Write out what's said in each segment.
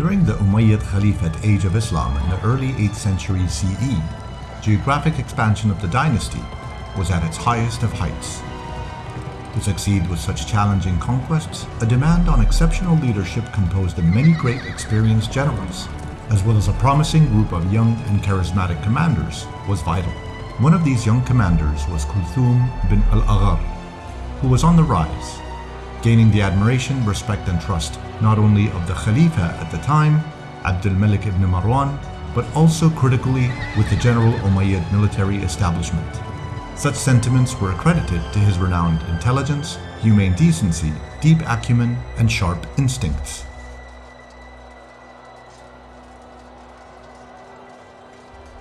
During the Umayyad Caliphate age of Islam in the early 8th century CE, geographic expansion of the dynasty was at its highest of heights. To succeed with such challenging conquests, a demand on exceptional leadership composed of many great experienced generals, as well as a promising group of young and charismatic commanders, was vital. One of these young commanders was Kulthum bin al-Aghar, who was on the rise, gaining the admiration, respect and trust not only of the Khalifa at the time, Abdul Malik ibn Marwan, but also critically with the general Umayyad military establishment. Such sentiments were accredited to his renowned intelligence, humane decency, deep acumen, and sharp instincts.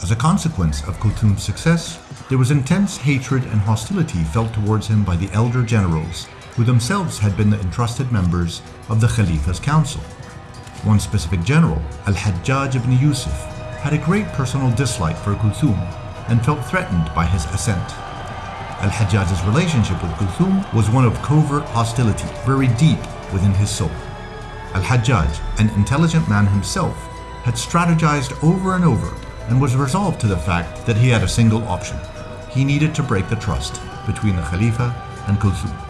As a consequence of Kulthum's success, there was intense hatred and hostility felt towards him by the elder generals, who themselves had been the entrusted members of the Khalifa's council. One specific general, Al-Hajjaj ibn Yusuf, had a great personal dislike for Kulthum and felt threatened by his ascent. Al-Hajjaj's relationship with Kulthum was one of covert hostility, very deep within his soul. Al-Hajjaj, an intelligent man himself, had strategized over and over and was resolved to the fact that he had a single option. He needed to break the trust between the Khalifa and Kulthum.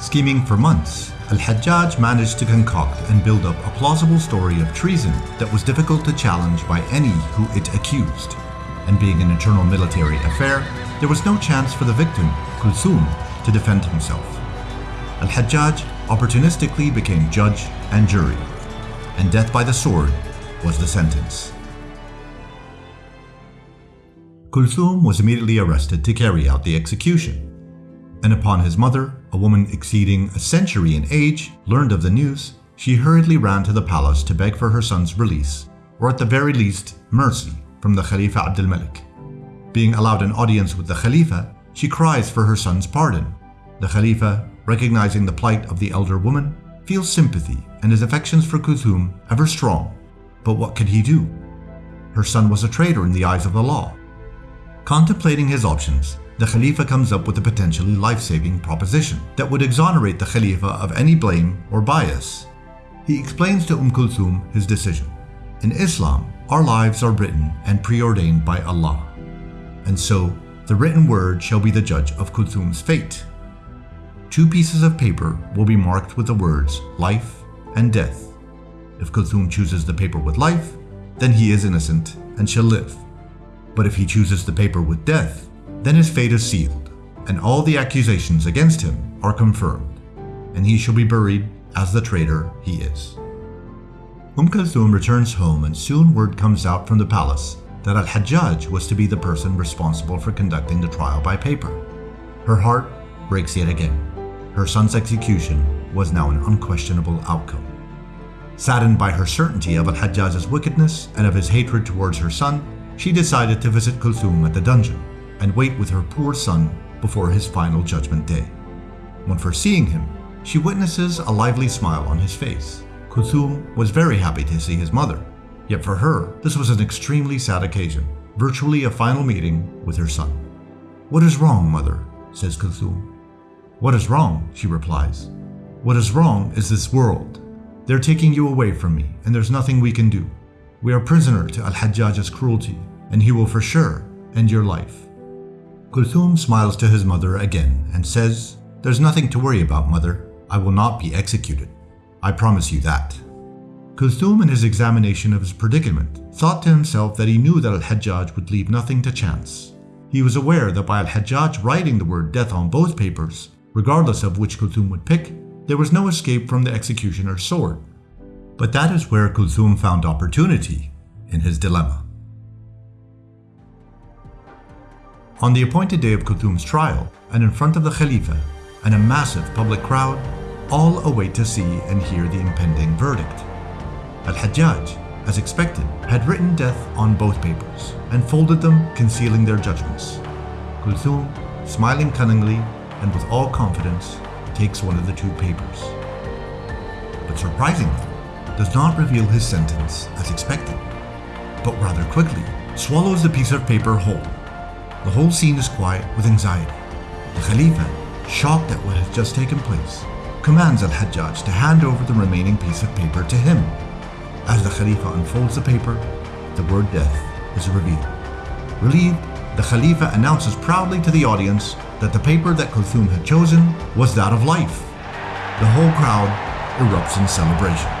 Scheming for months, Al-Hajjaj managed to concoct and build up a plausible story of treason that was difficult to challenge by any who it accused. And being an internal military affair, there was no chance for the victim, Kulthum, to defend himself. Al-Hajjaj opportunistically became judge and jury, and death by the sword was the sentence. Kulthum was immediately arrested to carry out the execution. And upon his mother, a woman exceeding a century in age, learned of the news, she hurriedly ran to the palace to beg for her son's release, or at the very least, mercy from the Khalifa Abdul Malik. Being allowed an audience with the Khalifa, she cries for her son's pardon. The Khalifa, recognizing the plight of the elder woman, feels sympathy and his affections for Kulthum ever strong. But what could he do? Her son was a traitor in the eyes of the law, Contemplating his options, the Khalifa comes up with a potentially life-saving proposition that would exonerate the Khalifa of any blame or bias. He explains to Umm Kulthum his decision. In Islam, our lives are written and preordained by Allah. And so, the written word shall be the judge of Kulthum's fate. Two pieces of paper will be marked with the words life and death. If Kulthum chooses the paper with life, then he is innocent and shall live. But if he chooses the paper with death, then his fate is sealed, and all the accusations against him are confirmed, and he shall be buried as the traitor he is. Umm Kulthum returns home and soon word comes out from the palace that Al-Hajjaj was to be the person responsible for conducting the trial by paper. Her heart breaks yet again. Her son's execution was now an unquestionable outcome. Saddened by her certainty of Al-Hajjaj's wickedness and of his hatred towards her son, she decided to visit Kulthum at the dungeon and wait with her poor son before his final judgment day. When first seeing him, she witnesses a lively smile on his face. Kulthum was very happy to see his mother, yet for her, this was an extremely sad occasion, virtually a final meeting with her son. What is wrong, mother? says Kulthum. What is wrong? she replies. What is wrong is this world. They're taking you away from me, and there's nothing we can do. We are prisoner to Al-Hajjaj's cruelty, and he will for sure end your life. Kulthum smiles to his mother again and says, There's nothing to worry about, mother. I will not be executed. I promise you that. Kulthum, in his examination of his predicament, thought to himself that he knew that Al-Hajjaj would leave nothing to chance. He was aware that by Al-Hajjaj writing the word death on both papers, regardless of which Kulthum would pick, there was no escape from the executioner's sword. But that is where Kulthum found opportunity in his dilemma. On the appointed day of Kulthum's trial, and in front of the Khalifa and a massive public crowd, all await to see and hear the impending verdict. Al-Hajjaj, as expected, had written death on both papers and folded them, concealing their judgments. Kulthum, smiling cunningly and with all confidence, takes one of the two papers. But surprisingly, does not reveal his sentence as expected, but rather quickly swallows the piece of paper whole. The whole scene is quiet with anxiety. The Khalifa, shocked at what has just taken place, commands Al-Hajjaj to hand over the remaining piece of paper to him. As the Khalifa unfolds the paper, the word death is revealed. Relieved, the Khalifa announces proudly to the audience that the paper that Kulthum had chosen was that of life. The whole crowd erupts in celebration.